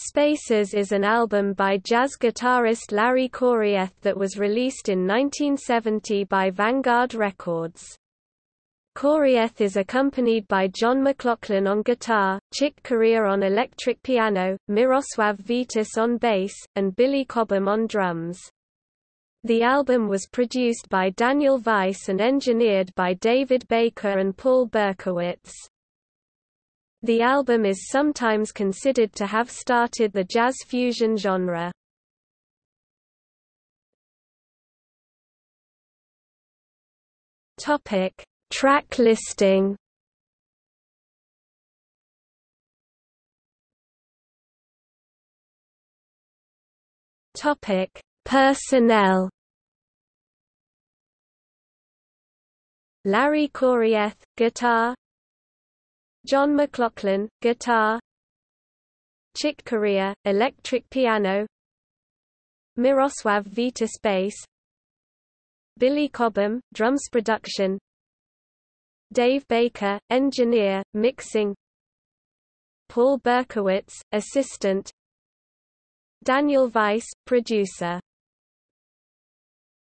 Spaces is an album by jazz guitarist Larry Coryell that was released in 1970 by Vanguard Records. Coryell is accompanied by John McLaughlin on guitar, Chick Corea on electric piano, Miroslav Vitous on bass, and Billy Cobham on drums. The album was produced by Daniel Weiss and engineered by David Baker and Paul Berkowitz. The album is sometimes considered to have started the jazz fusion genre. Topic: Track listing. Topic: Personnel. Larry Coryell, guitar John McLaughlin, guitar. Chick Corea, electric piano. Miroslav Vitous bass Billy Cobham, drums production. Dave Baker, engineer, mixing. Paul Berkowitz, assistant. Daniel Weiss, producer